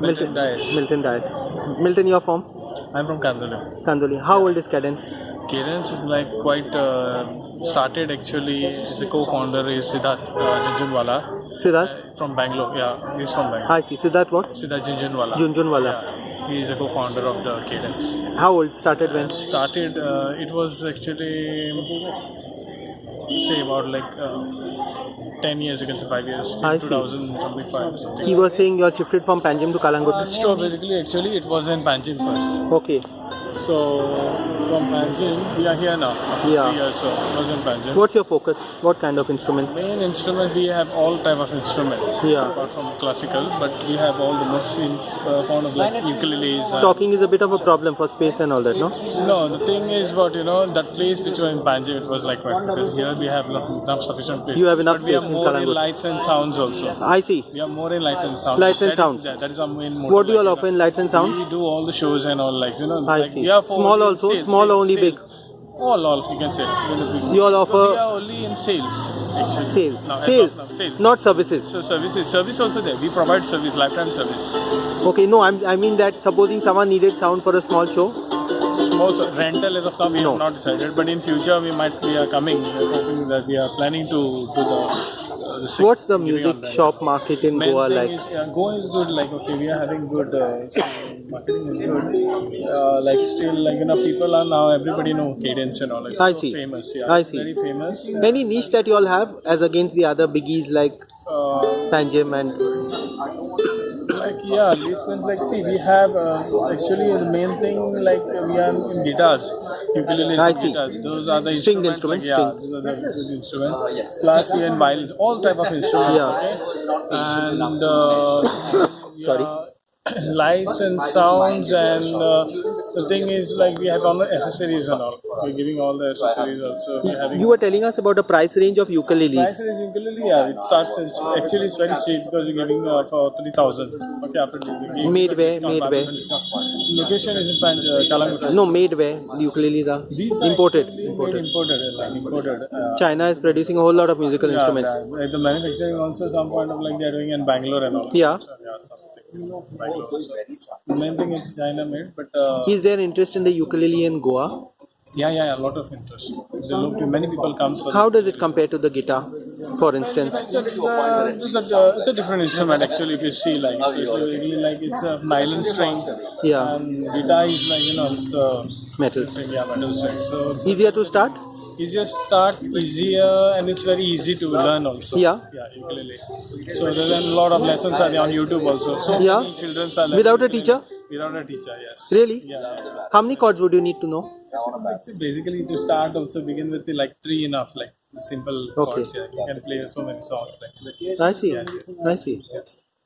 Milton Dias. Milton Dias. Milton, you're from I'm from Kandoli. Kandoli. How old is Cadence? Cadence is like quite uh, started actually. The co-founder is Siddharth uh, Jhunjhunwala Siddharth? from Bangalore. Yeah, he's from Bangalore. I see. Siddharth what? Siddharth Jhunjhunwala. Jhunjhunwala. Yeah, he is a co-founder of the Cadence. How old? Started when? Started. Uh, it was actually say about like uh, 10 years can 5 years I see. 2025 or something He was saying you are shifted from Panjim to Calangute. so basically actually it was in Panjim first Okay. So from Panjim, we are here now. After Yeah. three years, so it was in Panjim. What's your focus? What kind of instruments? Main instrument we have all type of instruments. Yeah. Apart from classical, but we have all the machines uh, found of like ukuleles. Stocking is a bit of a problem for space and all that, no? No, the thing is what you know that place which was in Panjim it was like quite because here we have enough, enough sufficient place. You have enough but we space have in more in Calangute. lights and sounds also. I see. We have more in lights and sounds. Lights and That is- sounds. yeah, that is our main. motive, What do you all like, offer in lights and sounds? We do all the shows and all like you know. I like, see. For Small also? sales, Small sales, only sales. big? All, all you can say. You all So offer we are only in sales. Actually. sales. Sales, now, sales. not services. So services, service also there. We provide service, lifetime service. Okay, no, I'm, I mean that supposing someone needed sound for a small show, Small so rental as of now we No. have not decided, but in future we might we are coming. We are hoping that we are planning to do the. Uh, the what's the music shop market in Main Goa like? Is, yeah, Goa is good. Like okay, we are having good uh, so marketing is good. Uh, like still, like you know, people are now everybody know cadence and all. It's I so see. famous. Yeah, I see. Very famous. Any niche that you all have as against the other biggies like Uh, Panjim and like yeah, these ones like see we have uh, actually the main thing like we are in guitars, ukuleles I and guitars. Those are the String instruments. instruments, Like, yeah, those are the good instruments. Plus we are in violins, all type of instruments. Yeah. Okay, and uh, Sorry. yeah, lights and sounds and uh, the thing is like we have all the accessories and all. We're giving all the accessories also. We're having you were telling us about the price range of ukuleles. Price is ukulele, yeah. It starts in, actually it's very cheap because we're giving uh, for three thousand. Okay, after Made where? Made 5% where? Location is in Panj, uh. No, made where the ukuleles are These are imported. Imported. Imported, like imported. Uh, China is producing a whole lot of musical yeah, instruments. yeah. Like the manufacturing also some point of like they're doing in Bangalore and all. Yeah. So, yeah, something. The main thing is made, but uh, Is there interest in the ukulele in Goa? yeah, yeah, a lot of interest. The look, many people come for How does it compare to the guitar, for instance? It's a, uh, it's, a, it's a different instrument actually if you see like especially like it's a nylon string Yeah, and guitar is like you know it's a metal. yeah metal string so it's Easier to start? Easier start easier and it's very easy to learn also Yeah. yeah ukulele so there's a lot of lessons are there on YouTube also so Yeah. many children are learning Without a teacher? without a teacher yes Really? yeah. How many chords would you need to know? Basically to start also begin with like three enough like simple Okay. chords yeah you can play so many songs like I see. Yes, yes. I see.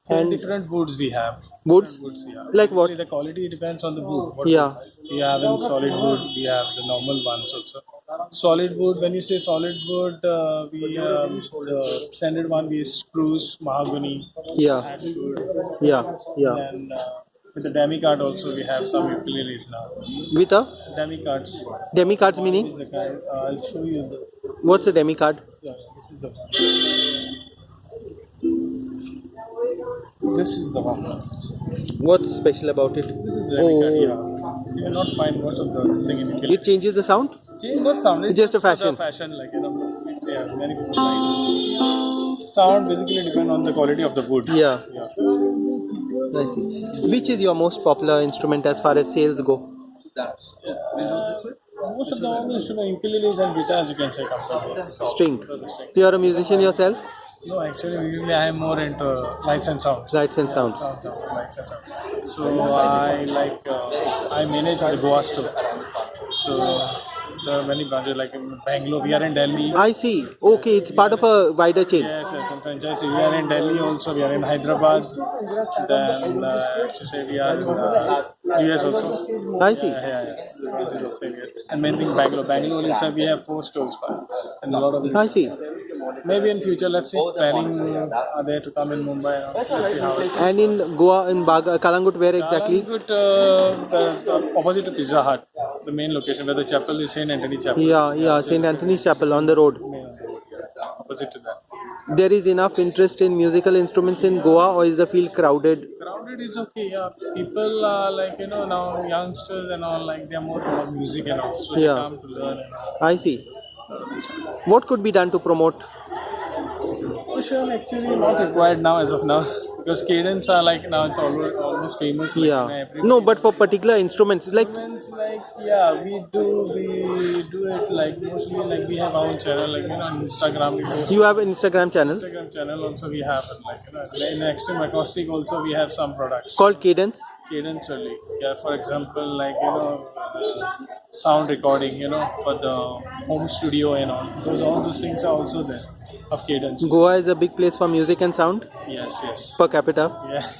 So And- different woods we have. Woods? Woods, yeah. Like what? The quality depends on the wood. What Yeah. We have in solid wood. We have the normal ones also. Solid wood. When you say solid wood, uh, we um, the standard one we spruce, mahogany, Yeah, ash wood, yeah, yeah. and uh, with the demi card also we have some ukuleles now. With a Demicards. demicards This meaning? is the kind. Uh, I'll show you. The, What's a demicard? yeah, this is the one. This is the one. What's special about it? This is the demicard. Oh. Yeah. You will not find most of the thing in ukulele. It changes the sound? Change not sound. It's just a fashion. fashion, like you know. Yeah, many people like. Sound basically depend on the quality of the wood. Yeah, Yeah. I see. Which is your most popular instrument as far as sales go? Most of the all instruments, ukuleles and guitars, you can say come from. String. You're a musician yourself? No, actually, usually I am more into lights and sounds. Lights and sounds. Sounds, sounds, lights and sounds. So I like uh, I manage the Goa store. So there are many branches like in Bangalore. We are in Delhi. I see. Okay, it's part of a wider chain. Yes, yes, some franchise. We are in Delhi also. We are in Hyderabad. Then uh, to say we are in uh, US also. I see. Yeah, yeah, yeah. This is also here. And main thing Bangalore. Bangalore itself we have four stores and a lot of. I see. Maybe in future, let's see. Planning are there to come in Mumbai. Let's see how. it- And in Goa, in Baga, Calangute, where exactly? Calangute, uh, the, the opposite to Pizza Hut, the main location where the chapel is Saint Anthony Chapel. Yeah, yeah, St. Anthony's Chapel on the road. Opposite to that. there is enough interest in musical instruments in Goa, or is the field crowded? Crowded is okay, yeah. People are like, you know, now youngsters and all, like, they're more about music and all. So Yeah. they come to learn and all. I see. What could be done to promote? Social actually not required now as of now because cadence are like now it's almost, almost famous. Like, Yeah. No, but for particular instruments, it's like Instruments, like yeah, we do we do it like mostly like we have our own channel like you know on Instagram we post you have an Instagram channel Instagram channel also we have it like you know in Extreme Acoustic also we have some products. called Cadence. Cadence only. Yeah, for example, like you know, uh, sound recording, you know, for the home studio and all. Those all those things are also there of Cadence. Goa is a big place for music and sound Yes, yes. per capita. Yeah.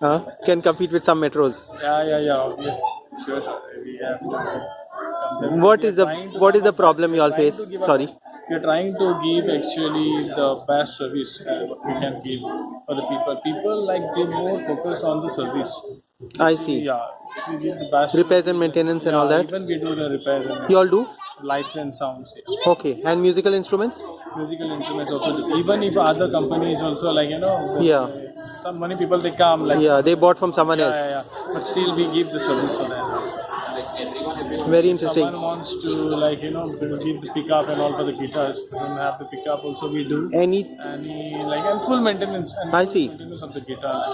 Uh, can compete with some metros. Yeah, yeah, yeah. Obvious. Sure, sure. We have to. compare. What is the what is the problem you all face? to give a- Sorry. We are trying to give actually the best service uh, we can give for the people. People like they more focus on the service. I see. Yeah, we give the best Repairs and maintenance and all that. Even we do the repairs and You all do? lights and sounds. Okay. And musical instruments? Musical instruments also. Even if other companies also like you know. Yeah. Some many people they come like. Yeah, they bought from someone Yeah, else. yeah, yeah. But still we give the service for them also. Very interesting. Someone wants to like you know give the pickup and all for the guitars and have the pickup also we do. Any Any like and full maintenance and I see. maintenance of the guitars.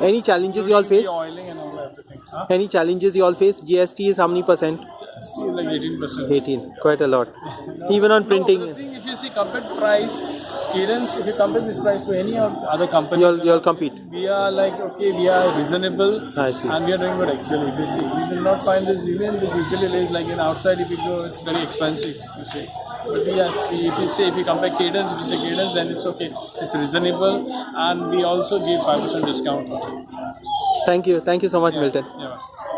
any challenges you all face? Oiling and all everything. Huh? Any challenges you all face? GST is how many percent? Still like eighteen percent. 18. Quite a lot. Even on printing, the thing, if you see compared price, Cadence, if you compare this price to any of other companies, you all you all compete. we are like okay, we are reasonable, and we are doing good actually. You see, you will not find this even this ukulele is like in outside. If you go, it's very expensive. You see, but yes, we, if you say if you compare Cadence, if you say Cadence, then it's okay. It's reasonable, and we also give five percent discount. Thank you. Thank you so much, Milton. Yeah.